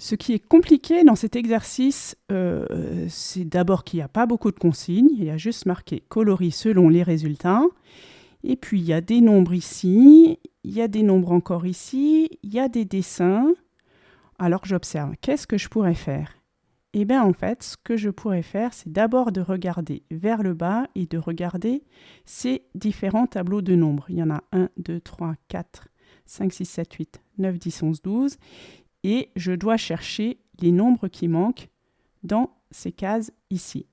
Ce qui est compliqué dans cet exercice, euh, c'est d'abord qu'il n'y a pas beaucoup de consignes, il y a juste marqué coloris selon les résultats. Et puis il y a des nombres ici, il y a des nombres encore ici, il y a des dessins. Alors j'observe, qu'est-ce que je pourrais faire? Eh bien en fait, ce que je pourrais faire, c'est d'abord de regarder vers le bas et de regarder ces différents tableaux de nombres. Il y en a 1, 2, 3, 4, 5, 6, 7, 8, 9, 10, 11, 12 et je dois chercher les nombres qui manquent dans ces cases ici.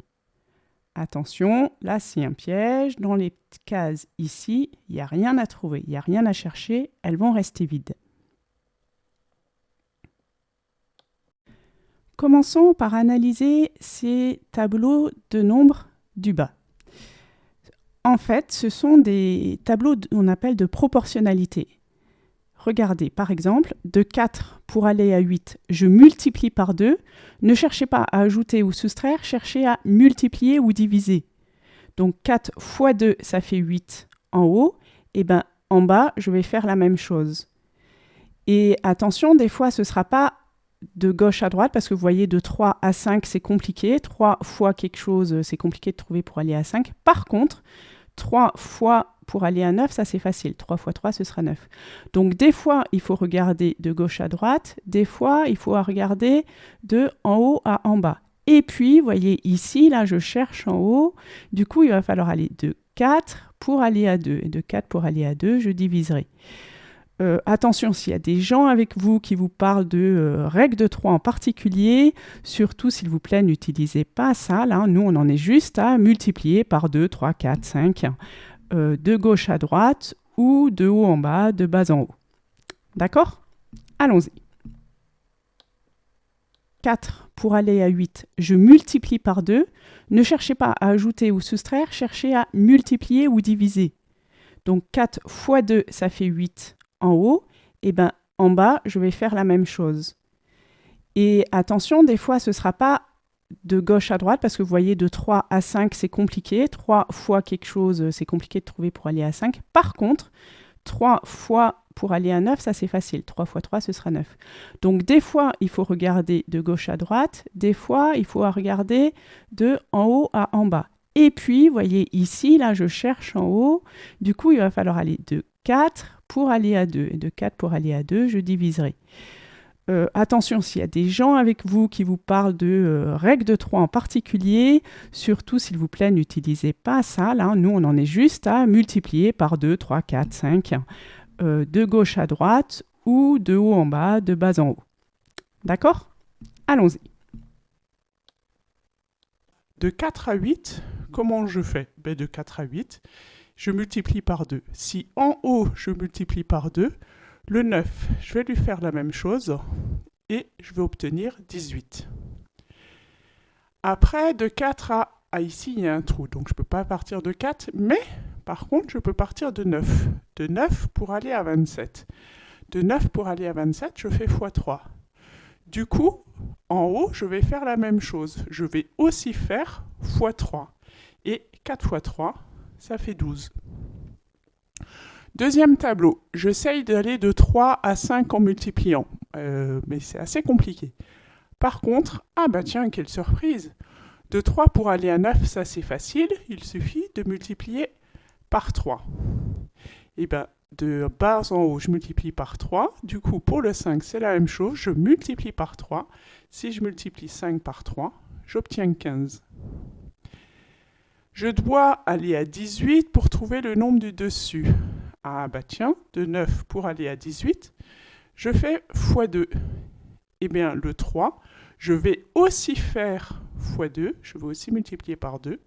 Attention, là c'est un piège. Dans les cases ici, il n'y a rien à trouver, il n'y a rien à chercher, elles vont rester vides. Commençons par analyser ces tableaux de nombres du bas. En fait, ce sont des tableaux qu'on appelle de proportionnalité. Regardez, par exemple, de 4 pour aller à 8, je multiplie par 2. Ne cherchez pas à ajouter ou soustraire, cherchez à multiplier ou diviser. Donc 4 fois 2, ça fait 8 en haut. Et bien en bas, je vais faire la même chose. Et attention, des fois, ce ne sera pas de gauche à droite, parce que vous voyez, de 3 à 5, c'est compliqué. 3 fois quelque chose, c'est compliqué de trouver pour aller à 5. Par contre, 3 fois pour aller à 9, ça c'est facile. 3 fois 3, ce sera 9. Donc des fois, il faut regarder de gauche à droite. Des fois, il faut regarder de en haut à en bas. Et puis, vous voyez ici, là, je cherche en haut. Du coup, il va falloir aller de 4 pour aller à 2. Et de 4 pour aller à 2, je diviserai. Euh, attention, s'il y a des gens avec vous qui vous parlent de euh, règle de 3 en particulier, surtout s'il vous plaît, n'utilisez pas ça. Là, nous, on en est juste à multiplier par 2, 3, 4, 5, de gauche à droite ou de haut en bas, de bas en haut. D'accord? Allons-y. 4 pour aller à 8, je multiplie par 2. Ne cherchez pas à ajouter ou soustraire, cherchez à multiplier ou diviser. Donc 4 fois 2, ça fait 8 en haut, et ben en bas, je vais faire la même chose. Et attention, des fois, ce ne sera pas de gauche à droite, parce que vous voyez, de 3 à 5, c'est compliqué. 3 fois quelque chose, c'est compliqué de trouver pour aller à 5. Par contre, 3 fois pour aller à 9, ça c'est facile. 3 fois 3, ce sera 9. Donc des fois, il faut regarder de gauche à droite. Des fois, il faut regarder de en haut à en bas. Et puis, vous voyez ici, là, je cherche en haut. Du coup, il va falloir aller de 4 pour aller à 2. Et de 4 pour aller à 2, je diviserai. Euh, attention, s'il y a des gens avec vous qui vous parlent de euh, règle de 3 en particulier, surtout s'il vous plaît, n'utilisez pas ça. Là, nous, on en est juste à multiplier par 2, 3, 4, 5, de gauche à droite ou de haut en bas, de bas en haut. D'accord? Allons-y. De 4 à 8, comment je fais? Ben, De 4 à 8, je multiplie par 2. Si en haut, je multiplie par 2, le 9, je vais lui faire la même chose et je vais obtenir 18. Après, de 4 à... Ah, ici, il y a un trou, donc je ne peux pas partir de 4, mais par contre, je peux partir de 9. De 9 pour aller à 27. De 9 pour aller à 27, je fais x3. Du coup, en haut, je vais faire la même chose. Je vais aussi faire x3. Et 4 x 3, ça fait 12. Deuxième tableau, j'essaye d'aller de 3 à 5 en multipliant, euh, mais c'est assez compliqué. Par contre, ah bah tiens, quelle surprise De 3 pour aller à 9, ça c'est facile, il suffit de multiplier par 3. Et eh bien, de bas en haut, je multiplie par 3. Du coup, pour le 5, c'est la même chose, je multiplie par 3. Si je multiplie 5 par 3, j'obtiens 15. Je dois aller à 18 pour trouver le nombre du dessus. Ah bah tiens, de 9 pour aller à 18, je fais x2. Eh bien, le 3, je vais aussi faire x2, je vais aussi multiplier par 2.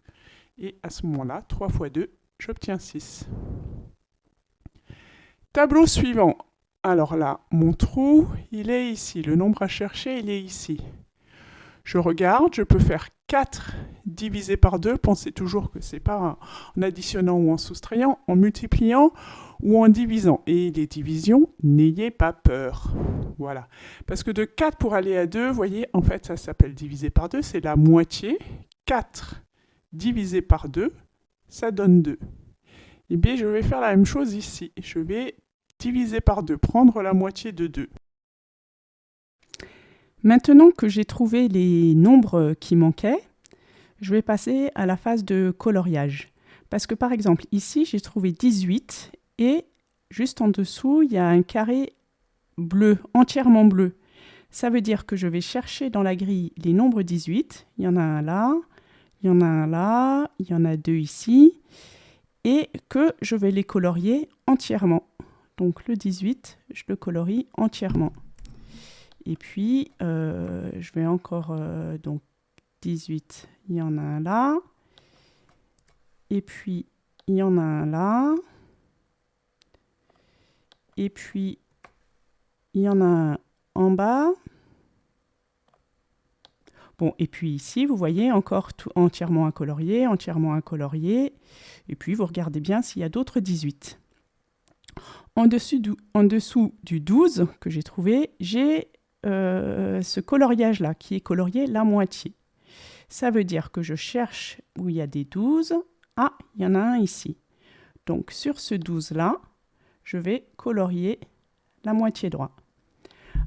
Et à ce moment-là, 3 x 2, j'obtiens 6. Tableau suivant. Alors là, mon trou, il est ici. Le nombre à chercher, il est ici. Je regarde, je peux faire 4 divisé par 2. Pensez toujours que ce n'est pas en additionnant ou en soustrayant, en multipliant ou en divisant. Et les divisions, n'ayez pas peur. Voilà. Parce que de 4 pour aller à 2, vous voyez, en fait, ça s'appelle divisé par 2, c'est la moitié. 4 divisé par 2, ça donne 2. Et bien, je vais faire la même chose ici. Je vais diviser par 2, prendre la moitié de 2. Maintenant que j'ai trouvé les nombres qui manquaient, je vais passer à la phase de coloriage. Parce que par exemple, ici, j'ai trouvé 18 et juste en dessous, il y a un carré bleu, entièrement bleu. Ça veut dire que je vais chercher dans la grille les nombres 18. Il y en a un là, il y en a un là, il y en a deux ici. Et que je vais les colorier entièrement. Donc le 18, je le colorie entièrement. Et puis, euh, je vais encore... Euh, donc 18, il y en a un là. Et puis, il y en a un là. Et puis, il y en a un en bas. Bon, et puis ici, vous voyez encore tout entièrement un colorier, entièrement un colorier. Et puis, vous regardez bien s'il y a d'autres 18. En dessous, du, en dessous du 12 que j'ai trouvé, j'ai euh, ce coloriage-là qui est colorié la moitié. Ça veut dire que je cherche où il y a des 12. Ah, il y en a un ici. Donc sur ce 12-là, je vais colorier la moitié droite.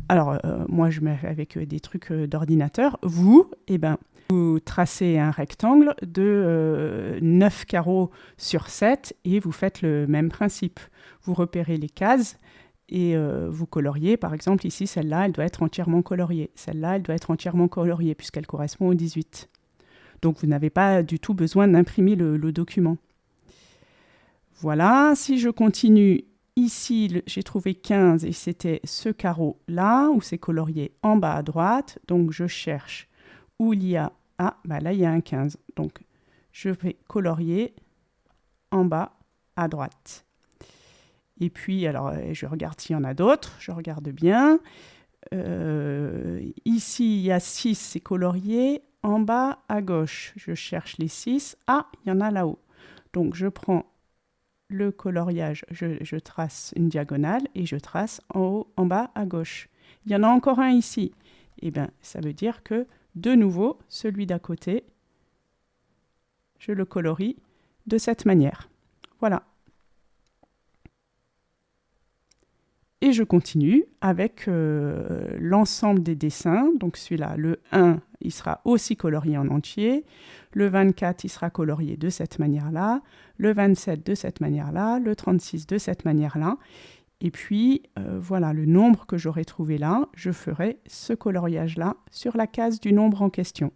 Alors, euh, moi, je mets avec euh, des trucs d'ordinateur. Vous, eh ben, vous tracez un rectangle de 9 carreaux sur 7 et vous faites le même principe. Vous repérez les cases et vous coloriez. Par exemple, ici, celle-là, elle doit être entièrement coloriée. Celle-là, elle doit être entièrement coloriée puisqu'elle correspond au 18. Donc, vous n'avez pas du tout besoin d'imprimer le document. Voilà, si je continue Ici, j'ai trouvé 15 et c'était ce carreau-là, où c'est colorié en bas à droite. Donc, je cherche où il y a... Ah, bah là, il y a un 15. Donc, je vais colorier en bas à droite. Et puis, alors, euh, je regarde s'il y en a d'autres. Je regarde bien. Euh, ici, il y a 6, c'est colorié. En bas à gauche, je cherche les 6. Ah, il y en a là-haut. Donc, je prends le coloriage, je, trace une diagonale et je trace en haut, en bas, à gauche. Il y en a encore un ici. Eh bien, ça veut dire que, de nouveau, celui d'à côté, je le colorie de cette manière. Voilà. Et je continue avec euh, l'ensemble des dessins. Donc celui-là, le 1, il sera aussi colorié en entier. Le 24, il sera colorié de cette manière-là. Le 27 de cette manière-là. Le 36 de cette manière-là. Et puis, euh, voilà le nombre que j'aurai trouvé là. Je ferai ce coloriage-là sur la case du nombre en question.